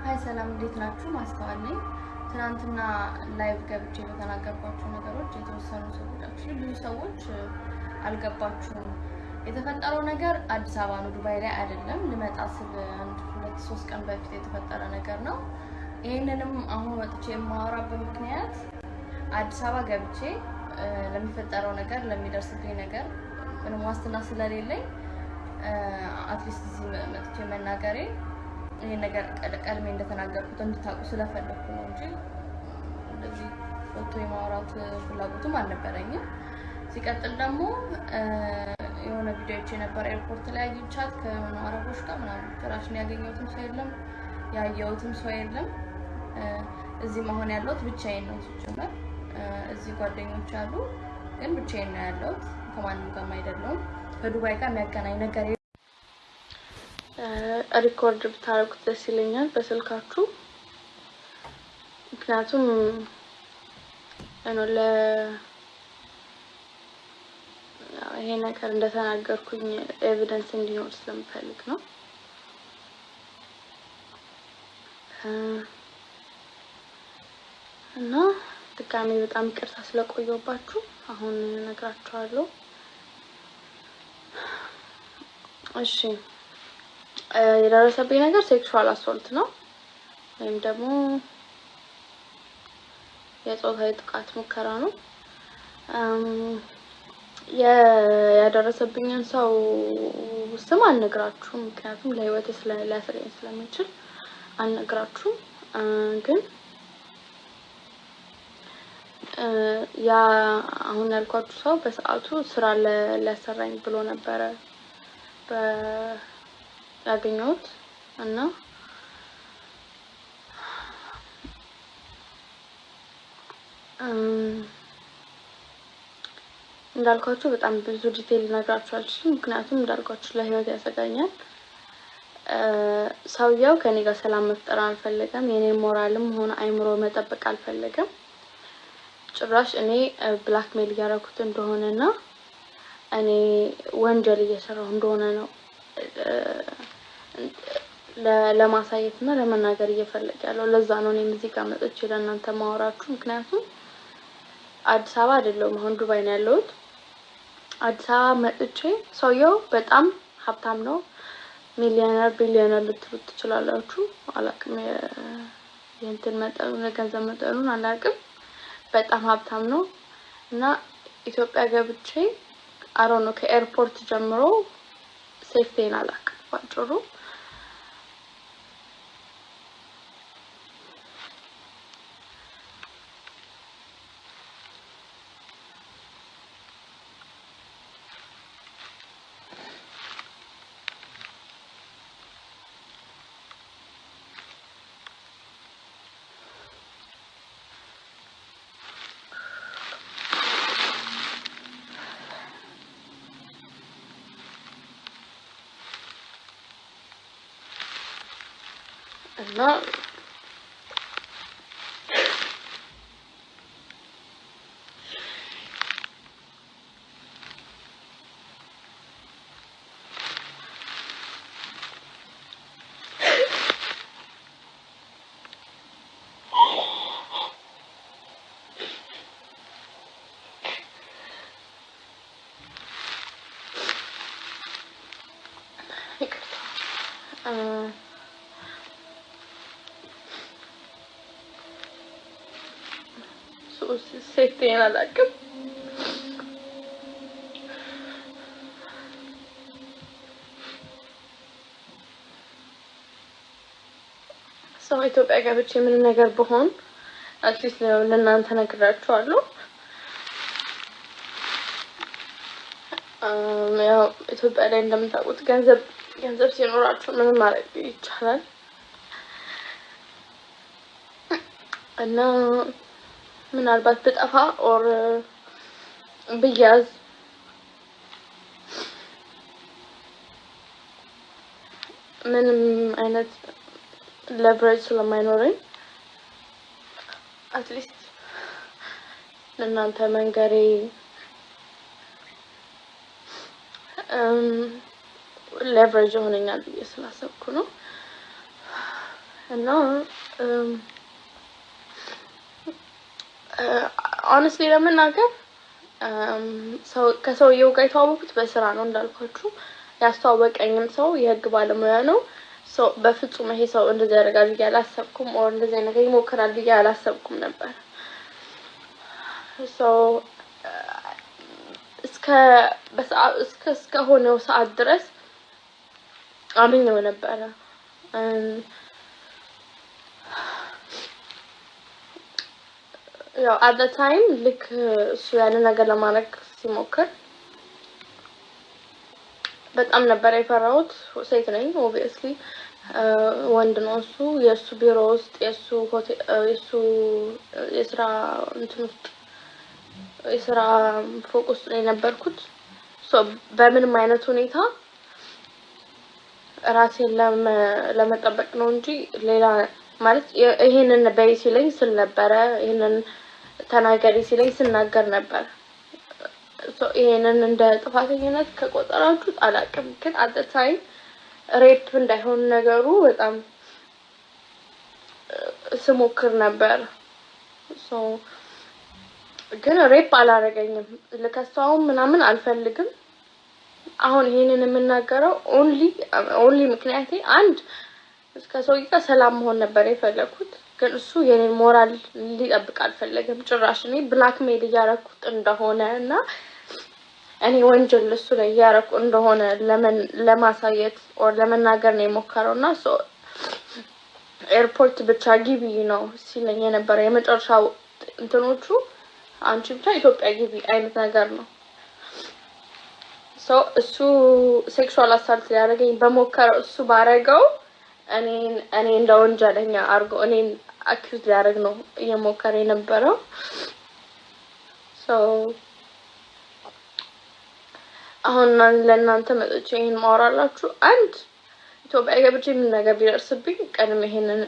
hi ሰላም፣ እንዴት ናችሁ? ማስተዋል ነኝ። ትናንትና live ገብቼ በተናገርኳቸው ነገሮች የተወሰኑ ሰዎች ብዙ ሰዎች አልገባችሁም። የተፈጠረው ነገር አዲስ አበባ ነው፣ ዱባይ ላይ አይደለም። ልመጣ ስል አንድ ሁለት ሶስት ቀን በፊት የተፈጠረ ነገር ነው። ይህንንም አሁን ወጥቼ የማወራበት ምክንያት አዲስ አበባ ገብቼ ለሚፈጠረው ነገር ለሚደርስብኝ ነገር ምንም ዋስትና ስለሌለኝ at least እዚህ መጥቼ መናገሬ ይህን ነገር ቀድሜ እንደተናገርኩት እንድታውቁ ስለፈለግኩ ነው እንጂ እንደዚህ ወጥቶ የማውራት ፍላጎቱም አልነበረኝም። ሲቀጥል ደግሞ የሆነ ቪዲዮዎች የነበረ airport ላይ አግኝቻት ከሆኑ አረቦች ጋር ምናምን ጭራሽን ያገኘሁትም ሰው የለም፣ ያየሁትም ሰው የለም። እዚህ መሆን ያለሁት ብቻዬን ነው ሲጀመር። እዚህ ጓደኞች አሉ፣ ግን ብቻዬን ነው ያለሁት። ከማንም ጋርም አይደለሁም። ከዱባይ ጋር የሚያገናኝ ነገር record ብታደርጉት ደስ ይለኛል በስልካችሁ። ምክንያቱም ለ ይሄ ነገር እንደተናገርኩኝ evidence እንዲኖር ስለምፈልግ ነው። እና ድጋሜ በጣም ይቅርታ ስለቆየባችሁ አሁን እነግራችኋለሁ። እሺ የደረሰብኝ ነገር ሴክሹዋል አሶልት ነው ወይም ደግሞ የጾታዊ ጥቃት ሙከራ ነው። ያደረሰብኝን ሰው ስም አልነግራችሁም፣ ምክንያቱም ለሕይወቴ ሊያሰጋኝ ስለሚችል አልነግራችሁም። ግን ያ አሁን ያልኳችሁ ሰው በሰዓቱ ስራ ሊያሰራኝ ብሎ ነበረ ያገኘሁት እና እንዳልኳችሁ በጣም ብዙ ዲቴል ልነግራችሁ አልችልም፣ ምክንያቱም እንዳልኳችሁ ለህይወት ያሰጋኛል። ሰውየው ከኔ ጋር ሰላም መፍጠር አልፈለገም። የኔ ሞራልም ሆነ አይምሮ መጠበቅ አልፈለገም። ጭራሽ እኔ ብላክሜል እያደረኩት እንደሆነ እና እኔ ወንጀል እየሰራሁ እንደሆነ ነው ለማሳየት እና ለመናገር እየፈለገ ያለው። ለዛ ነው እኔም እዚህ ጋር መጥቼ ለእናንተ ማወራችሁ። ምክንያቱም አዲስ አበባ አይደለሁም፣ አሁን ዱባይ ነው ያለሁት። አዲስ አበባ መጥቼ ሰውየው በጣም ሀብታም ነው፣ millionaire billionaire ልትሉት ትችላላችሁ። አላቅም የእንትን መጠኑን የገንዘብ መጠኑን አላቅም። በጣም ሀብታም ነው እና ኢትዮጵያ ገብቼ አሮ ነው ከ airport ጀምሮ safety ዬን አላቅም ባጭሩ እና safety ዬን አላውቅም። ሰው ኢትዮጵያ ገብቼ ምን ነገር ብሆን at least ለእናንተ ነግራችኋለሁ። ያው ኢትዮጵያ ላይ እንደምታውቁት ገንዘብ ገንዘብ ሲኖራችሁ ምንም ማድረግ ይቻላል እና ምናልባት ብጠፋ or ብያዝ ምንም አይነት leverage ስለማይኖረኝ at least ለእናንተ መንገሬ leverage ይሆነኛል ብዬ ስላሰብኩ ነው። እና honestly ለመናገር ከሰውየው ጋር የተዋወቅኩት በስራ ነው እንዳልኳችሁ። ያስተዋወቀኝም ሰው የህግ ባለሙያ ነው። ሰው በፍጹም ይሄ ሰው እንደዚህ ያደርጋል ብዬ አላሰብኩም። or እንደዚህ ነገር ይሞክራል ብዬ አላሰብኩም ነበር። እስከ እስከሆነው ሰዓት ድረስ አምኜው ነበረ። ያው at time ልክ እሱ ያንን ነገር ለማድረግ ሲሞክር በጣም ነበር የፈራሁት። ሴት ነኝ obviously፣ ወንድ ነው እሱ። የእሱ ቢሮ ውስጥ የእሱ የእሱ የስራ እንትን ውስጥ የስራ ፎቅ ውስጥ ነው የነበርኩት። በምንም አይነት ሁኔታ ራሴን ለመጠበቅ ነው እንጂ ሌላ ማለት ይሄንን በይ ሲለኝ ስል ነበረ። ይሄንን ተናገሪ ሲለኝ ስናገር ነበር። ይሄንን እንደ ጥፋተኝነት ከቆጠራችሁት አላውቅም፣ ግን at time rape እንዳይሆን ነገሩ በጣም ስሞክር ነበር። ግን rape አላረገኝም። ልከሰውም ምናምን አልፈልግም። አሁን ይሄንን የምናገረው only only ምክንያቴ አንድ ከሰውዬ ጋር ሰላም መሆን ነበር የፈለኩት፣ ግን እሱ የኔን ሞራል ሊጠብቅ አልፈለገም ጭራሽ። እኔ blackmail እያረኩት እንደሆነ እና እኔ ወንጀል እሱ ላይ እያረኩ እንደሆነ ለማሳየት or ለመናገር ነው የሞከረው እና ኤርፖርት ብቻ ግቢ ነው ሲለኝ የነበረ የመጨረሻው እንትኖቹ አንቺ ብቻ ኢትዮጵያ ግቢ አይነት ነገር ነው። እሱ sexual assault ሊያደርገኝ በሞከረው እሱ ባረገው እኔን እኔ እንደ ወንጀለኛ አድርጎ እኔን accuse ሊያደርግ ነው እየሞከረ የነበረው። አሁን ለእናንተ መጥቼ ይሄን ማወራላችሁ አንድ ኢትዮጵያ ገብቼ ምን ነገር ቢደርስብኝ ቀድሜ ይሄንን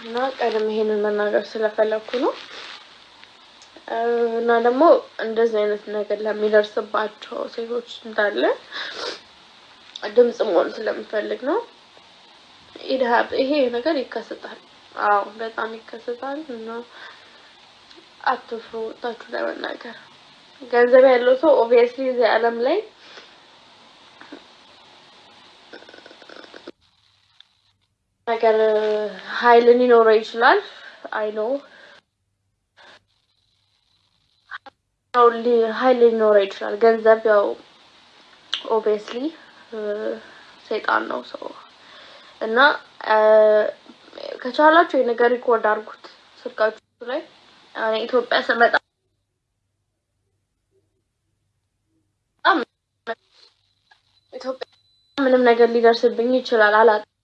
እና ቀደም ይሄንን መናገር ስለፈለኩ ነው። እና ደግሞ እንደዚህ አይነት ነገር ለሚደርስባቸው ሴቶች እንዳለ ድምጽ መሆን ስለምፈልግ ነው። ይሄ ነገር ይከሰታል። አዎ በጣም ይከሰታል። እና አትፍሩ፣ ወጣችሁ ለመናገር ገንዘብ ያለው ሰው ኦብቪየስሊ እዚህ ዓለም ላይ ነገር ኃይል ሊኖረው ይችላል። I know ኃይል ሊኖረው ይችላል። ገንዘብ ያው obviously ሰይጣን ነው ሰው እና ከቻላችሁ የነገር record አድርጉት ስልካችሁ ላይ። እኔ ኢትዮጵያ ስመጣ ኢትዮጵያ ምንም ነገር ሊደርስብኝ ይችላል አላውቅም።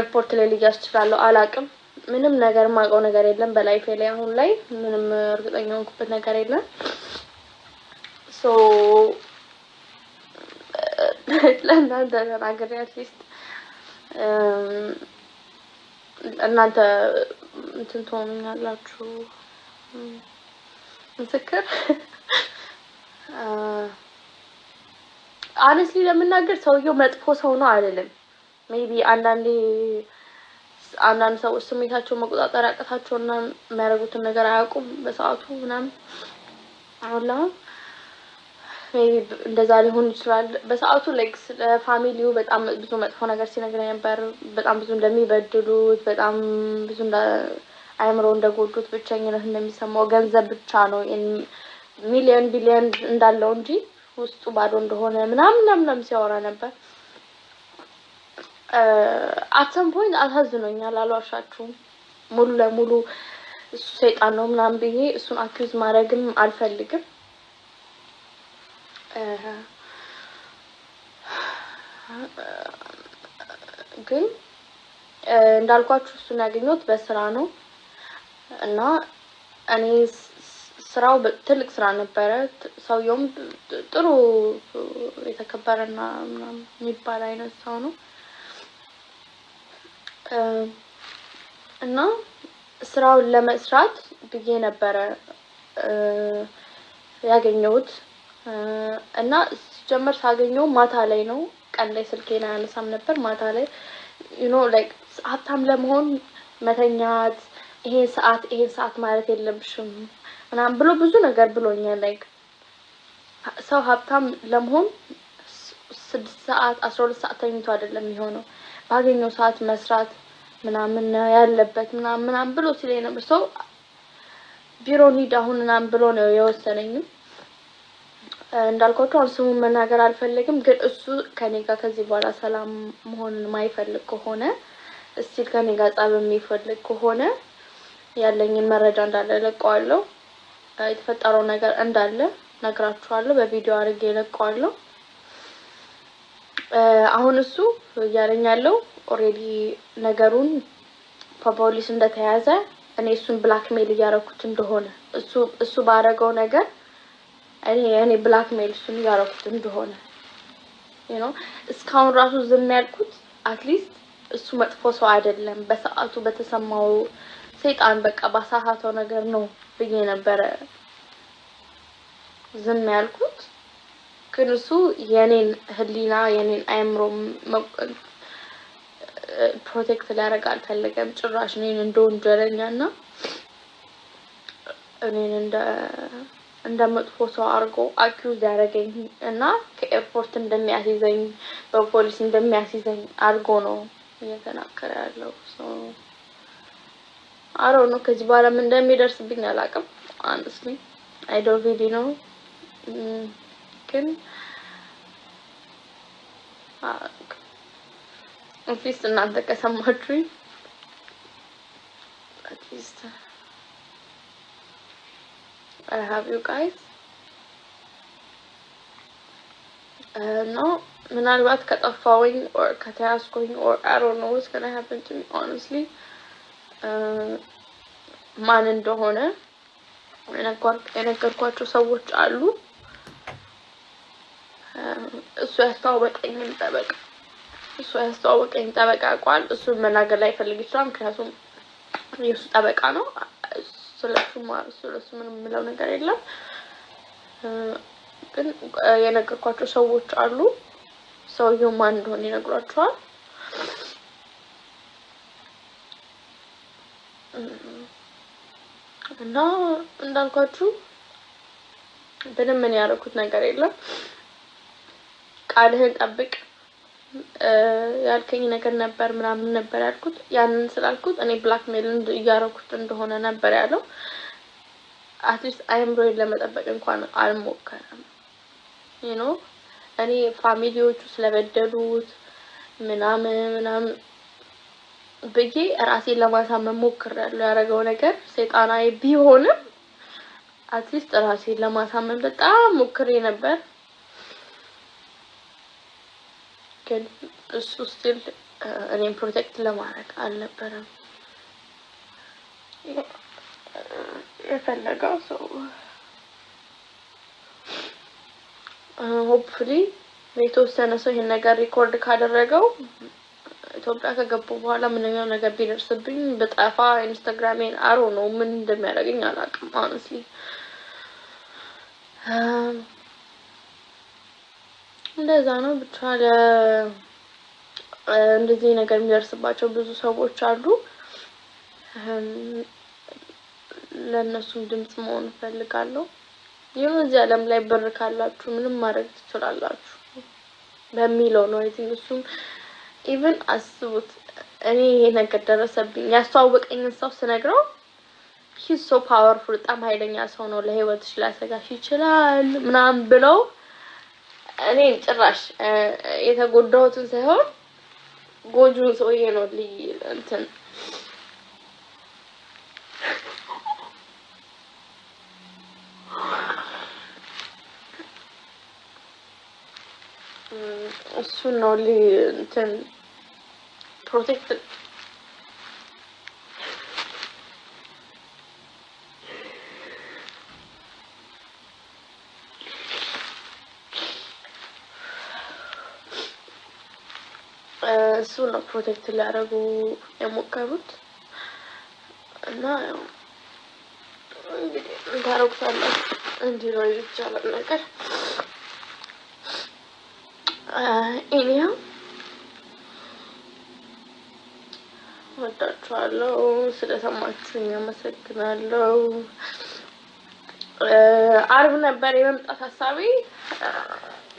ኤርፖርት ላይ ልያዝ እችላለሁ አላውቅም። ምንም ነገር የማውቀው ነገር የለም በ life ኤ ላይ አሁን ላይ ምንም እርግጠኛ የሆንኩበት ነገር የለም። so ለእናንተ ተናግሬ at least እናንተ እንትን ትሆኑኛላችሁ ምስክር። honestly ለመናገር ሰውየው መጥፎ ሰው ነው አይደለም። maybe አንዳንዴ አንዳንድ ሰዎች ስሜታቸውን መቆጣጠር ያቅታቸውና የሚያደርጉትን ነገር አያውቁም በሰዓቱ ምናምን። አሁን ለአሁን እንደዛ ሊሆን ይችላል። በሰዓቱ like ስለ family ው በጣም ብዙ መጥፎ ነገር ሲነግረኝ ነበር። በጣም ብዙ እንደሚበድሉት፣ በጣም ብዙ አእምሮ እንደጎዱት፣ ብቸኝነት እንደሚሰማው፣ ገንዘብ ብቻ ነው ሚሊዮን ቢሊዮን እንዳለው እንጂ ውስጡ ባዶ እንደሆነ ምናምን ምናምን ሲያወራ ነበር። at some point አሳዝኖኛል፣ አልዋሻችሁም። ሙሉ ለሙሉ እሱ ሰይጣን ነው ምናምን ብዬ እሱን accuse ማድረግም አልፈልግም። ግን እንዳልኳችሁ እሱን ያገኘሁት በስራ ነው እና እኔ ስራው ትልቅ ስራ ነበረ። ሰውየውም ጥሩ የተከበረና የሚባል አይነት ሰው ነው እና ስራውን ለመስራት ብዬ ነበረ ያገኘሁት እና ሲጀመር ሳገኘው ማታ ላይ ነው። ቀን ላይ ስልኬን አያነሳም ነበር። ማታ ላይ you know like ሀብታም ለመሆን መተኛት፣ ይሄን ሰዓት ይሄን ሰዓት ማለት የለብሽም ምናምን ብሎ ብዙ ነገር ብሎኛል። like ሰው ሀብታም ለመሆን ስድስት ሰዓት አስራ ሁለት ሰዓት ተኝቶ አይደለም የሚሆነው ባገኘው ሰዓት መስራት ምናምን ያለበት ምናምን ምናምን ብሎ ሲለኝ ነበር። ሰው ቢሮ እንሂድ አሁን ምናምን ብሎ ነው የወሰነኝም እንዳልኳችሁ አሁን ስሙን መናገር አልፈልግም፣ ግን እሱ ከኔ ጋር ከዚህ በኋላ ሰላም መሆንን የማይፈልግ ከሆነ still ከኔ ጋር ጸብ የሚፈልግ ከሆነ ያለኝን መረጃ እንዳለ ለቀዋለሁ። የተፈጠረው ነገር እንዳለ ነግራችኋለሁ። በቪዲዮ አድርጌ ለቀዋለሁ። አሁን እሱ እያለኝ ያለው already ነገሩን በፖሊስ እንደተያዘ እኔ እሱን blackmail እያደረኩት እንደሆነ እሱ እሱ ባደረገው ነገር እኔ እኔ blackmail እሱን እያደረኩት እንደሆነ ነው። እስካሁን ራሱ ዝም ያልኩት at least እሱ መጥፎ ሰው አይደለም፣ በሰዓቱ በተሰማው ሰይጣን በቃ ባሳሳተው ነገር ነው ብዬ ነበረ ዝም ያልኩት። ግን እሱ የኔን ሕሊና የኔን አእምሮ protect ሊያደርግ አልፈለገም። ጭራሽ እኔን እንደ ወንጀለኛ እና እኔን እንደ መጥፎ ሰው አድርጎ accuse ያደረገኝ እና ከኤርፖርት እንደሚያስይዘኝ በፖሊስ እንደሚያስይዘኝ አድርጎ ነው እየተናገረ ያለው። አሮ ነው። ከዚህ በኋላ ምን እንደሚደርስብኝ አላውቅም። honestly I don't know ግን at least እናንተ ከሰማችሁኝ at least I have you guys know ምናልባት ከጠፋሁኝ or ከተያዝኩኝ or I don't know what's gonna happen to me honestly ማን እንደሆነ የነገርኳቸው ሰዎች አሉ። እሱ ያስተዋወቀኝን ጠበቃ እሱ ያስተዋወቀኝ ጠበቃ ቋል እሱን መናገር ላይ ፈልግ ይችላል። ምክንያቱም የእሱ ጠበቃ ነው። ስለሱ ስለሱ ምንም የምለው ነገር የለም። ግን የነገርኳቸው ሰዎች አሉ። ሰውየው ማን እንደሆነ ይነግሯቸዋል። እና እንዳልኳችሁ ምንም ምን ያደረኩት ነገር የለም። ቃልህን ጠብቅ ያልከኝ ነገር ነበር ምናምን ነበር ያልኩት። ያንን ስላልኩት እኔ blackmail እያደረኩት እንደሆነ ነበር ያለው። at least አይምሮዬን ለመጠበቅ እንኳን አልሞከረም። you know እኔ family ዎቹ ስለበደሉት ምናምን ምናምን ብዬ ራሴን ለማሳመን ሞክሬያለሁ። ያደረገው ነገር ሰይጣናዊ ቢሆንም at least ራሴን ለማሳመን በጣም ሞክሬ ነበር። ግን እሱ still እኔን protect ለማድረግ አልነበረም የፈለገው ሰው። hopefully የተወሰነ ሰው ይሄን ነገር record ካደረገው ኢትዮጵያ ከገባሁ በኋላ ምንም ነገር ቢደርስብኝ በጠፋ ኢንስታግራሜን አሮ ነው ምን እንደሚያደርገኝ አላውቅም። honestly እንደዛ ነው ብቻ ለ እንደዚህ ነገር የሚደርስባቸው ብዙ ሰዎች አሉ። ለእነሱም ድምጽ መሆን እፈልጋለሁ። ይሁን እዚህ ዓለም ላይ ብር ካላችሁ ምንም ማድረግ ትችላላችሁ በሚለው ነው። I think እሱም even አስቡት እኔ ይሄ ነገር ደረሰብኝ ያስተዋወቀኝን ሰው ስነግረው so powerful በጣም ኃይለኛ ሰው ነው፣ ለህይወትሽ ሊያሰጋሽ ይችላል ምናምን ብለው እኔ ጭራሽ የተጎዳሁትን ሳይሆን ጎጁን ሰውዬ ነው like እንትን። እሱን ነው like እንትን protect እሱ ነው protect ሊያደርጉ የሞከሩት እና ያው እንግዲህ እንታረጉታላችሁ እንዲህ ይቻላል ነገር anyway እወዳችኋለሁ። ስለሰማችሁኝ አመሰግናለሁ። አርብ ነበር የመምጣት ሀሳቤ።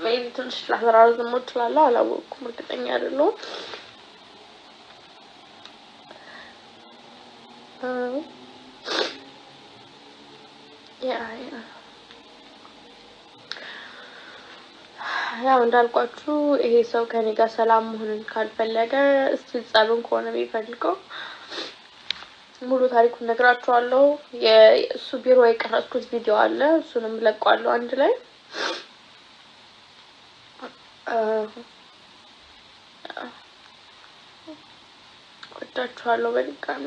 maybe ትንሽ ላራዝመው እችላለሁ፣ አላወቅኩም፣ እርግጠኛ አይደለሁም። ያ ያ። ያው እንዳልኳችሁ ይሄ ሰው ከኔ ጋር ሰላም መሆንን ካልፈለገ እስቲ ጸብን ከሆነ የሚፈልገው ሙሉ ታሪኩን ነግራችኋለሁ። የእሱ ቢሮ የቀረጽኩት ቪዲዮ አለ፣ እሱንም ለቋለሁ አንድ ላይ። ወዳችኋለሁ በድጋሚ